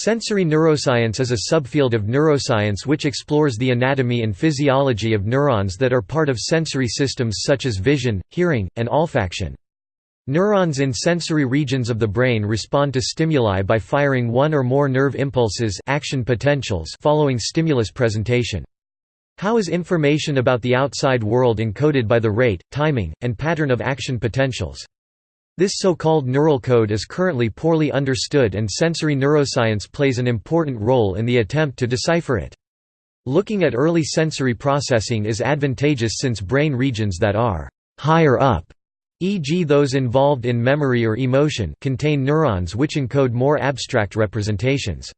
Sensory neuroscience is a subfield of neuroscience which explores the anatomy and physiology of neurons that are part of sensory systems such as vision, hearing, and olfaction. Neurons in sensory regions of the brain respond to stimuli by firing one or more nerve impulses action potentials following stimulus presentation. How is information about the outside world encoded by the rate, timing, and pattern of action potentials? This so-called neural code is currently poorly understood and sensory neuroscience plays an important role in the attempt to decipher it. Looking at early sensory processing is advantageous since brain regions that are «higher up» e.g. those involved in memory or emotion contain neurons which encode more abstract representations.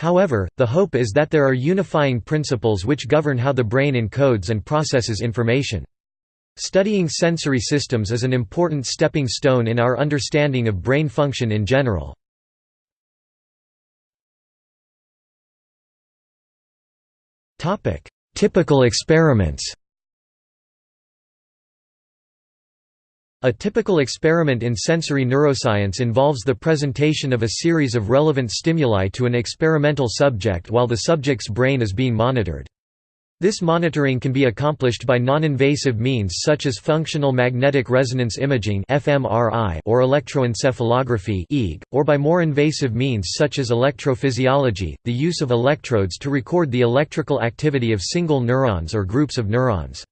However, the hope is that there are unifying principles which govern how the brain encodes and processes information. Studying sensory systems is an important stepping stone in our understanding of brain function in general. Typical experiments A typical experiment in sensory neuroscience involves the presentation of a series of relevant stimuli to an experimental subject while the subject's brain is being monitored. This monitoring can be accomplished by non-invasive means such as functional magnetic resonance imaging or electroencephalography or by more invasive means such as electrophysiology, the use of electrodes to record the electrical activity of single neurons or groups of neurons.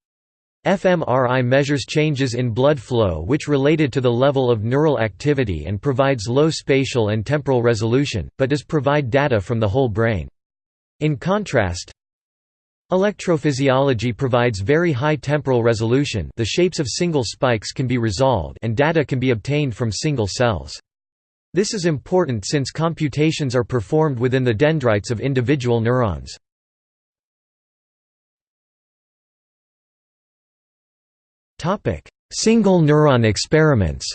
fMRI measures changes in blood flow which related to the level of neural activity and provides low spatial and temporal resolution, but does provide data from the whole brain. In contrast, Electrophysiology provides very high temporal resolution the shapes of single spikes can be resolved and data can be obtained from single cells. This is important since computations are performed within the dendrites of individual neurons. Single neuron experiments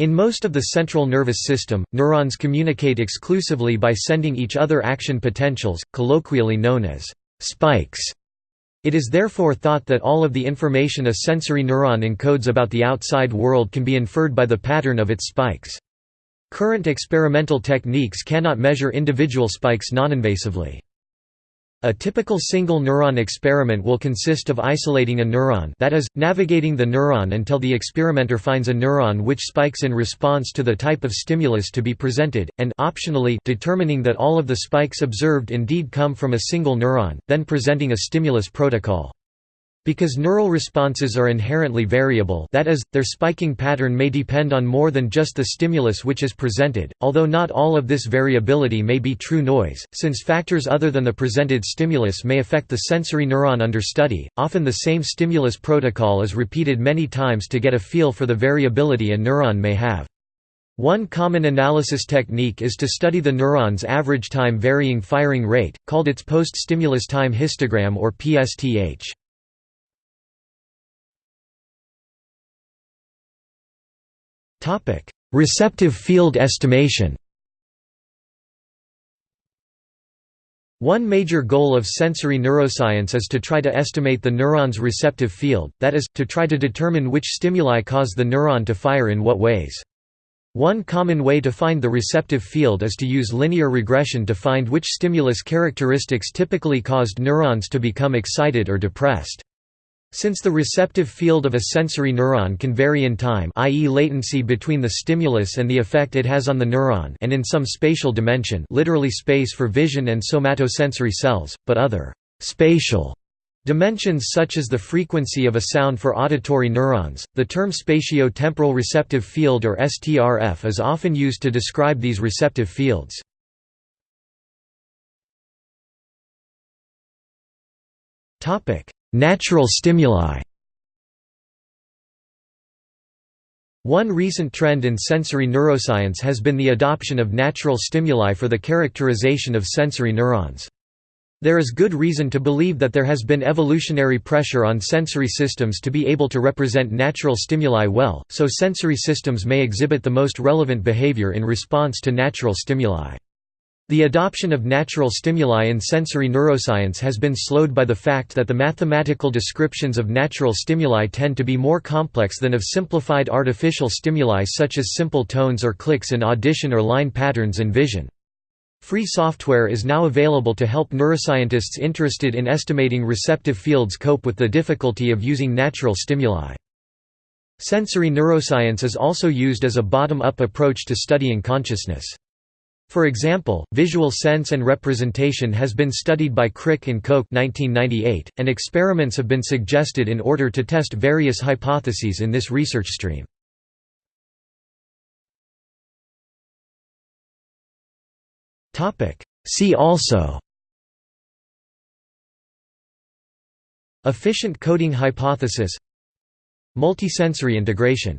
In most of the central nervous system, neurons communicate exclusively by sending each other action potentials, colloquially known as spikes. It is therefore thought that all of the information a sensory neuron encodes about the outside world can be inferred by the pattern of its spikes. Current experimental techniques cannot measure individual spikes noninvasively. A typical single neuron experiment will consist of isolating a neuron that is, navigating the neuron until the experimenter finds a neuron which spikes in response to the type of stimulus to be presented, and optionally determining that all of the spikes observed indeed come from a single neuron, then presenting a stimulus protocol. Because neural responses are inherently variable that is, their spiking pattern may depend on more than just the stimulus which is presented, although not all of this variability may be true noise, since factors other than the presented stimulus may affect the sensory neuron under study, often the same stimulus protocol is repeated many times to get a feel for the variability a neuron may have. One common analysis technique is to study the neuron's average time varying firing rate, called its post-stimulus time histogram or PSTH. Receptive field estimation One major goal of sensory neuroscience is to try to estimate the neuron's receptive field, that is, to try to determine which stimuli cause the neuron to fire in what ways. One common way to find the receptive field is to use linear regression to find which stimulus characteristics typically caused neurons to become excited or depressed. Since the receptive field of a sensory neuron can vary in time i.e. latency between the stimulus and the effect it has on the neuron and in some spatial dimension literally space for vision and somatosensory cells, but other «spatial» dimensions such as the frequency of a sound for auditory neurons, the term spatio-temporal receptive field or STRF is often used to describe these receptive fields. Topic Natural stimuli One recent trend in sensory neuroscience has been the adoption of natural stimuli for the characterization of sensory neurons. There is good reason to believe that there has been evolutionary pressure on sensory systems to be able to represent natural stimuli well, so sensory systems may exhibit the most relevant behavior in response to natural stimuli. The adoption of natural stimuli in sensory neuroscience has been slowed by the fact that the mathematical descriptions of natural stimuli tend to be more complex than of simplified artificial stimuli such as simple tones or clicks in audition or line patterns and vision. Free software is now available to help neuroscientists interested in estimating receptive fields cope with the difficulty of using natural stimuli. Sensory neuroscience is also used as a bottom-up approach to studying consciousness. For example, visual sense and representation has been studied by Crick and Koch 1998, and experiments have been suggested in order to test various hypotheses in this research stream. See also Efficient coding hypothesis Multisensory integration